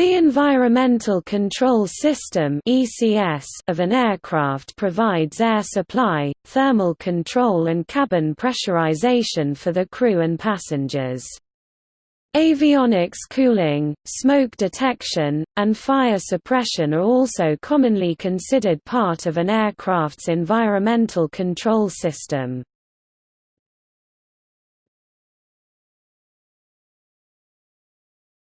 The Environmental Control System of an aircraft provides air supply, thermal control and cabin pressurization for the crew and passengers. Avionics cooling, smoke detection, and fire suppression are also commonly considered part of an aircraft's environmental control system.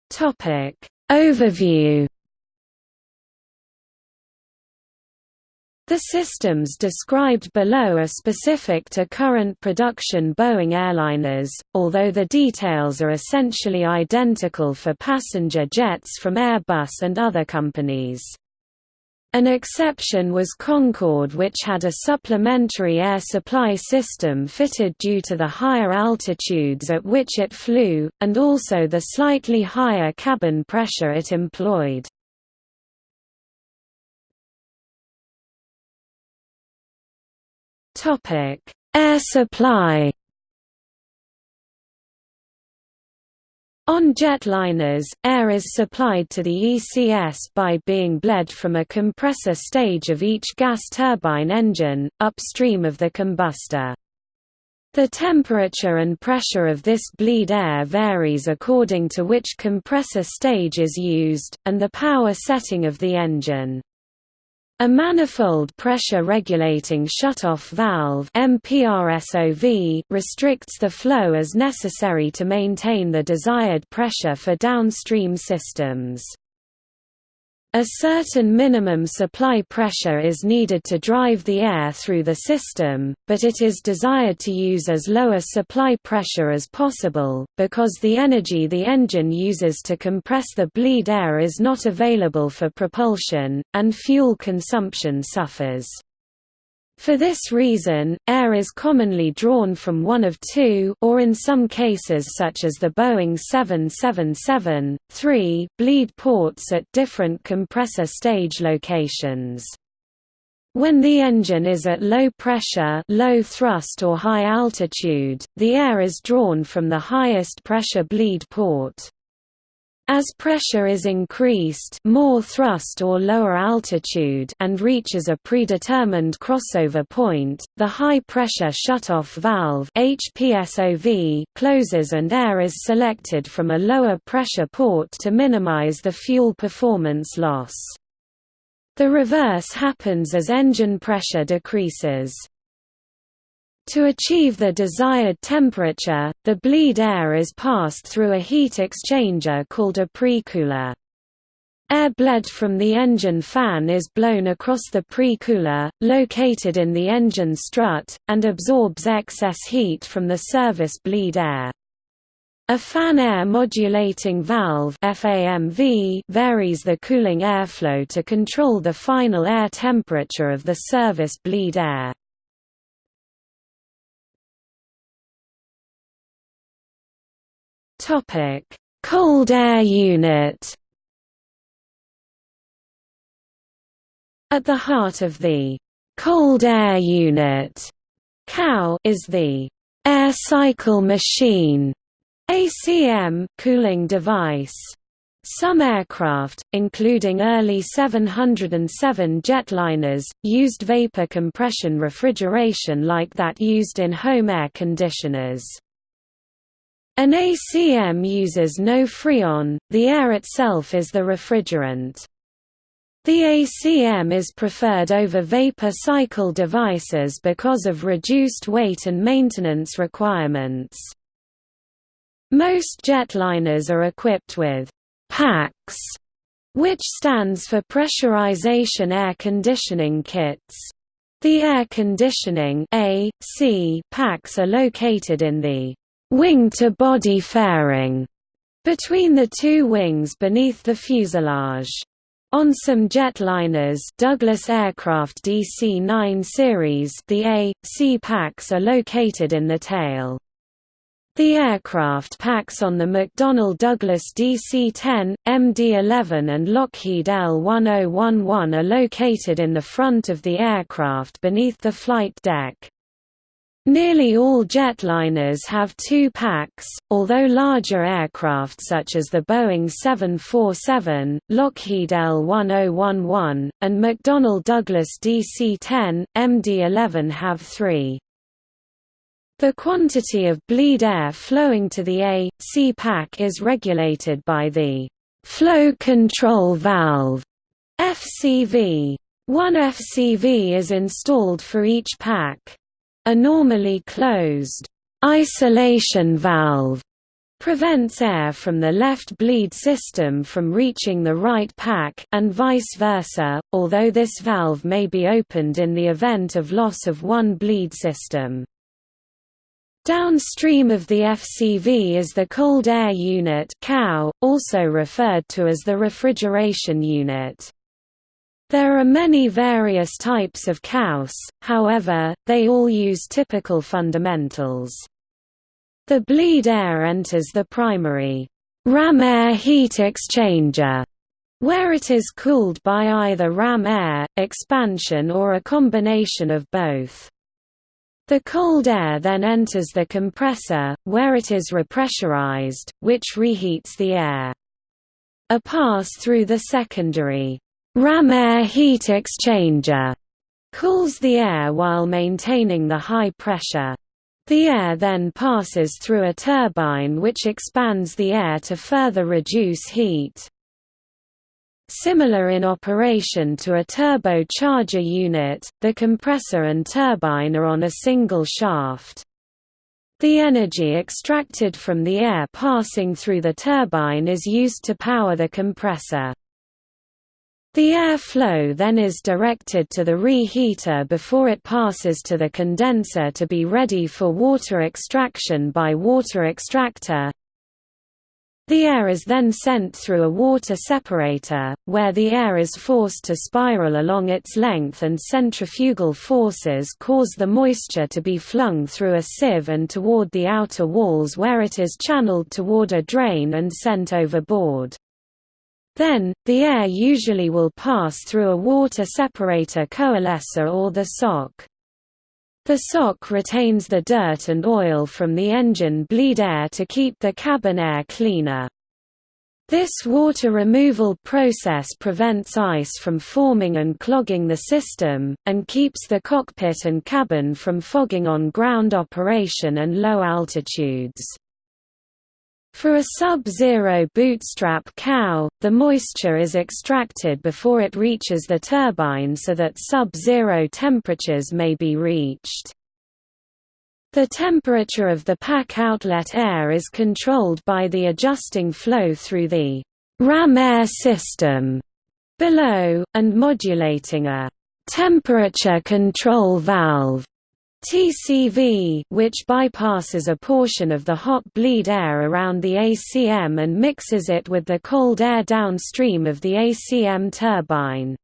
Topic Overview The systems described below are specific to current production Boeing airliners, although the details are essentially identical for passenger jets from Airbus and other companies. An exception was Concorde which had a supplementary air supply system fitted due to the higher altitudes at which it flew, and also the slightly higher cabin pressure it employed. Air supply On jetliners, air is supplied to the ECS by being bled from a compressor stage of each gas turbine engine, upstream of the combustor. The temperature and pressure of this bleed air varies according to which compressor stage is used, and the power setting of the engine. A manifold pressure regulating shutoff valve MPRSOV restricts the flow as necessary to maintain the desired pressure for downstream systems. A certain minimum supply pressure is needed to drive the air through the system, but it is desired to use as low a supply pressure as possible, because the energy the engine uses to compress the bleed air is not available for propulsion, and fuel consumption suffers. For this reason, air is commonly drawn from one of two or in some cases such as the Boeing 777, 3 bleed ports at different compressor stage locations. When the engine is at low pressure low thrust or high altitude, the air is drawn from the highest pressure bleed port. As pressure is increased more thrust or lower altitude and reaches a predetermined crossover point, the high-pressure shutoff valve HPSOV closes and air is selected from a lower pressure port to minimize the fuel performance loss. The reverse happens as engine pressure decreases. To achieve the desired temperature, the bleed air is passed through a heat exchanger called a precooler. Air bled from the engine fan is blown across the precooler, located in the engine strut, and absorbs excess heat from the service bleed air. A fan air modulating valve FAMV varies the cooling airflow to control the final air temperature of the service bleed air. Topic: Cold Air Unit. At the heart of the Cold Air Unit (CAU) is the Air Cycle Machine (ACM) cooling device. Some aircraft, including early 707 jetliners, used vapor compression refrigeration like that used in home air conditioners. An ACM uses no freon, the air itself is the refrigerant. The ACM is preferred over vapor cycle devices because of reduced weight and maintenance requirements. Most jetliners are equipped with PACs, which stands for Pressurization Air Conditioning Kits. The air conditioning AC PACs are located in the wing-to-body fairing between the two wings beneath the fuselage. On some jetliners Douglas Aircraft DC-9 series the A, C packs are located in the tail. The aircraft packs on the McDonnell Douglas DC-10, MD-11 and Lockheed L-1011 are located in the front of the aircraft beneath the flight deck. Nearly all jetliners have two packs, although larger aircraft such as the Boeing 747, Lockheed L-1011, and McDonnell Douglas DC-10, MD-11 have three. The quantity of bleed air flowing to the A, C pack is regulated by the flow control valve FCV. One FCV is installed for each pack. A normally closed isolation valve prevents air from the left bleed system from reaching the right pack and vice versa, although this valve may be opened in the event of loss of one bleed system. Downstream of the FCV is the cold air unit also referred to as the refrigeration unit. There are many various types of CAUS, however, they all use typical fundamentals. The bleed air enters the primary ram air heat exchanger, where it is cooled by either ram air, expansion or a combination of both. The cold air then enters the compressor, where it is repressurized, which reheats the air. A pass through the secondary ram air heat exchanger cools the air while maintaining the high pressure. The air then passes through a turbine which expands the air to further reduce heat. Similar in operation to a turbocharger unit, the compressor and turbine are on a single shaft. The energy extracted from the air passing through the turbine is used to power the compressor. The air flow then is directed to the reheater before it passes to the condenser to be ready for water extraction by water extractor, the air is then sent through a water separator, where the air is forced to spiral along its length and centrifugal forces cause the moisture to be flung through a sieve and toward the outer walls where it is channeled toward a drain and sent overboard. Then, the air usually will pass through a water separator coalescer or the sock. The sock retains the dirt and oil from the engine bleed air to keep the cabin air cleaner. This water removal process prevents ice from forming and clogging the system, and keeps the cockpit and cabin from fogging on ground operation and low altitudes. For a sub-zero bootstrap CAU, the moisture is extracted before it reaches the turbine so that sub-zero temperatures may be reached. The temperature of the pack outlet air is controlled by the adjusting flow through the ram air system below, and modulating a temperature control valve TCV which bypasses a portion of the hot bleed air around the ACM and mixes it with the cold air downstream of the ACM turbine.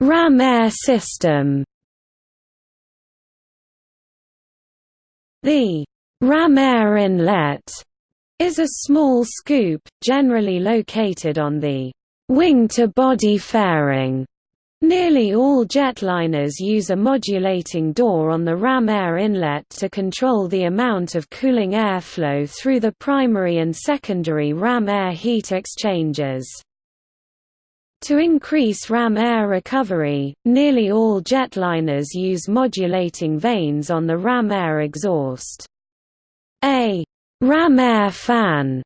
RAM air system The ram air inlet is a small scoop, generally located on the Wing-to-body fairing Nearly all jetliners use a modulating door on the ram air inlet to control the amount of cooling airflow through the primary and secondary ram air heat exchangers. To increase ram air recovery, nearly all jetliners use modulating vanes on the ram air exhaust. A ram air fan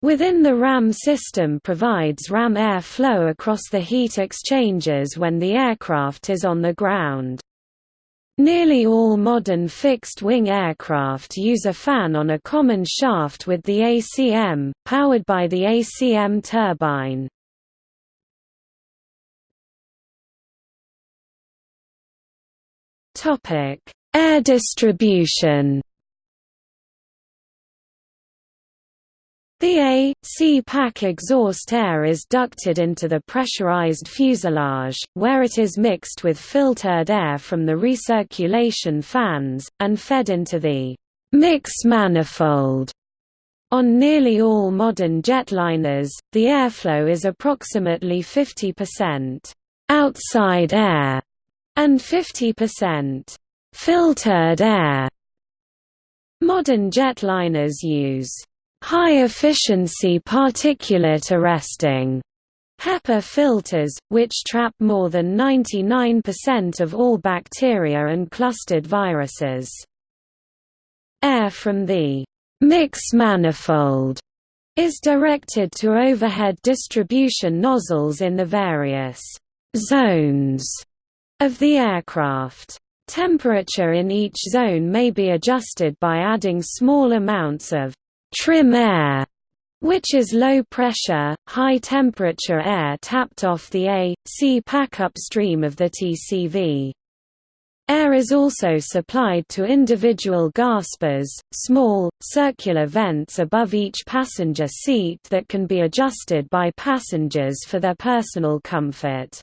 Within the RAM system provides RAM air flow across the heat exchangers when the aircraft is on the ground. Nearly all modern fixed-wing aircraft use a fan on a common shaft with the ACM, powered by the ACM turbine. Air distribution The A, C pack exhaust air is ducted into the pressurized fuselage, where it is mixed with filtered air from the recirculation fans, and fed into the mix manifold. On nearly all modern jetliners, the airflow is approximately 50% outside air and 50% filtered air. Modern jetliners use high-efficiency particulate arresting HEPA filters, which trap more than 99% of all bacteria and clustered viruses. Air from the mix manifold is directed to overhead distribution nozzles in the various zones of the aircraft. Temperature in each zone may be adjusted by adding small amounts of trim air, which is low pressure, high temperature air tapped off the A, C pack upstream of the TCV. Air is also supplied to individual gaspers, small, circular vents above each passenger seat that can be adjusted by passengers for their personal comfort.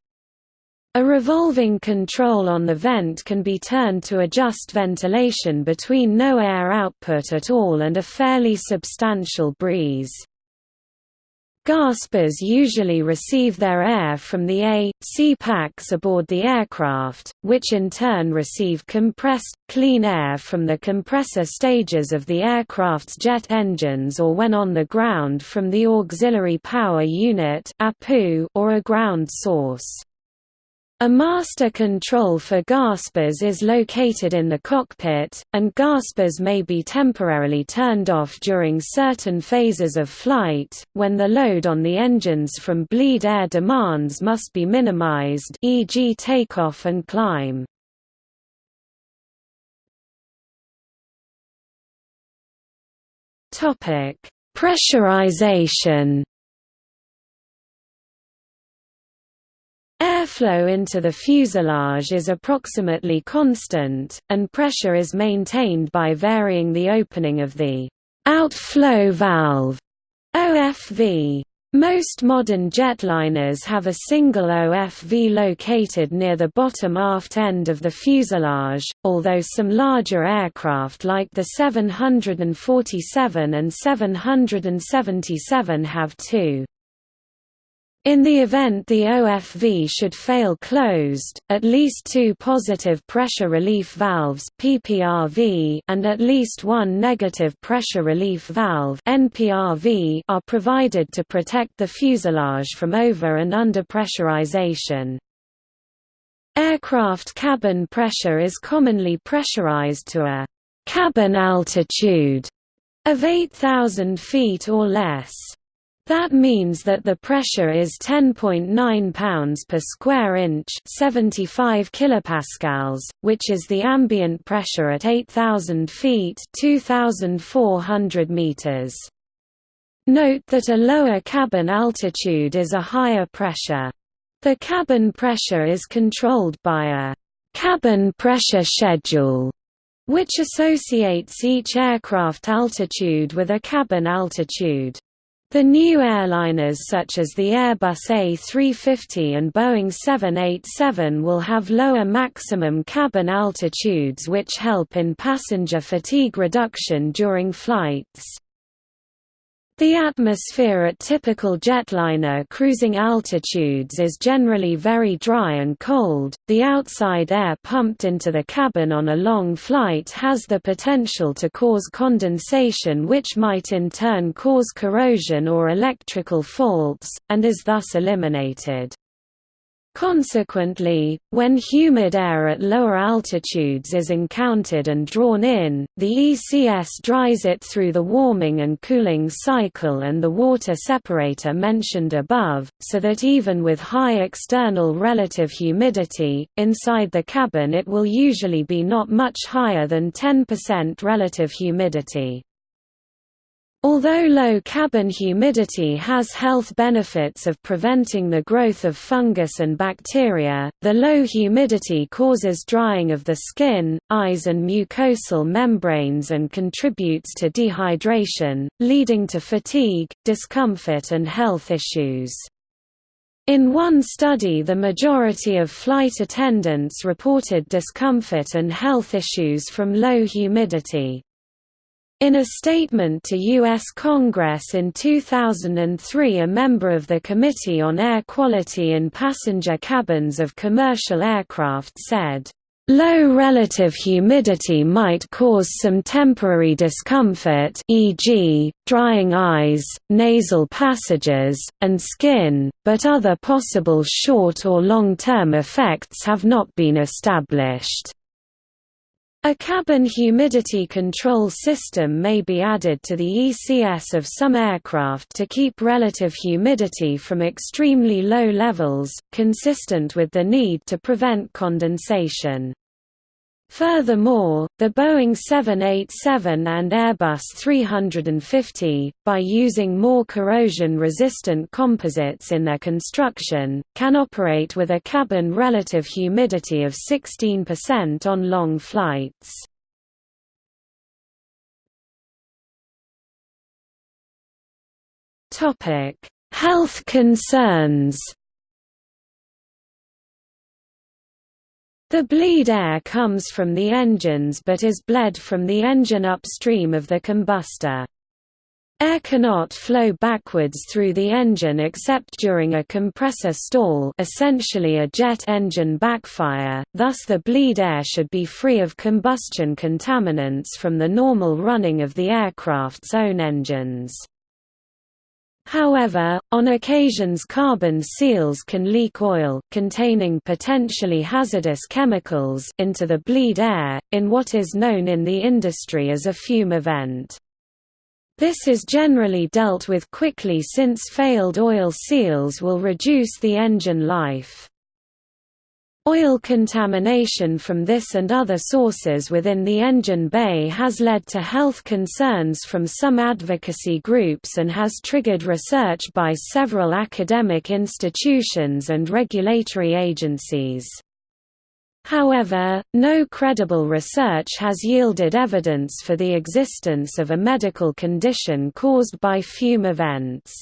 A revolving control on the vent can be turned to adjust ventilation between no air output at all and a fairly substantial breeze. Gaspers usually receive their air from the A, C packs aboard the aircraft, which in turn receive compressed, clean air from the compressor stages of the aircraft's jet engines or when on the ground from the auxiliary power unit or a ground source. A master control for gaspers is located in the cockpit, and gaspers may be temporarily turned off during certain phases of flight, when the load on the engines from bleed air demands must be minimized e.g. takeoff and climb. Pressurization Airflow into the fuselage is approximately constant, and pressure is maintained by varying the opening of the outflow valve OFV. Most modern jetliners have a single OFV located near the bottom aft end of the fuselage, although some larger aircraft like the 747 and 777 have two. In the event the OFV should fail closed, at least two positive pressure relief valves PPRV and at least one negative pressure relief valve NPRV are provided to protect the fuselage from over and under pressurization. Aircraft cabin pressure is commonly pressurized to a cabin altitude of 8,000 feet or less. That means that the pressure is 10.9 pounds per square inch, 75 kilopascals, which is the ambient pressure at 8000 feet, 2400 meters. Note that a lower cabin altitude is a higher pressure. The cabin pressure is controlled by a cabin pressure schedule, which associates each aircraft altitude with a cabin altitude. The new airliners such as the Airbus A350 and Boeing 787 will have lower maximum cabin altitudes which help in passenger fatigue reduction during flights. The atmosphere at typical jetliner cruising altitudes is generally very dry and cold. The outside air pumped into the cabin on a long flight has the potential to cause condensation, which might in turn cause corrosion or electrical faults, and is thus eliminated. Consequently, when humid air at lower altitudes is encountered and drawn in, the ECS dries it through the warming and cooling cycle and the water separator mentioned above, so that even with high external relative humidity, inside the cabin it will usually be not much higher than 10% relative humidity. Although low cabin humidity has health benefits of preventing the growth of fungus and bacteria, the low humidity causes drying of the skin, eyes and mucosal membranes and contributes to dehydration, leading to fatigue, discomfort and health issues. In one study the majority of flight attendants reported discomfort and health issues from low humidity. In a statement to U.S. Congress in 2003 a member of the Committee on Air Quality in Passenger Cabins of Commercial Aircraft said, Low relative humidity might cause some temporary discomfort e.g., drying eyes, nasal passages, and skin, but other possible short or long-term effects have not been established. A cabin humidity control system may be added to the ECS of some aircraft to keep relative humidity from extremely low levels, consistent with the need to prevent condensation. Furthermore, the Boeing 787 and Airbus 350, by using more corrosion-resistant composites in their construction, can operate with a cabin relative humidity of 16% on long flights. Health concerns The bleed air comes from the engines but is bled from the engine upstream of the combustor. Air cannot flow backwards through the engine except during a compressor stall essentially a jet engine backfire, thus the bleed air should be free of combustion contaminants from the normal running of the aircraft's own engines. However, on occasions carbon seals can leak oil containing potentially hazardous chemicals into the bleed air, in what is known in the industry as a fume event. This is generally dealt with quickly since failed oil seals will reduce the engine life. Oil contamination from this and other sources within the engine bay has led to health concerns from some advocacy groups and has triggered research by several academic institutions and regulatory agencies. However, no credible research has yielded evidence for the existence of a medical condition caused by fume events.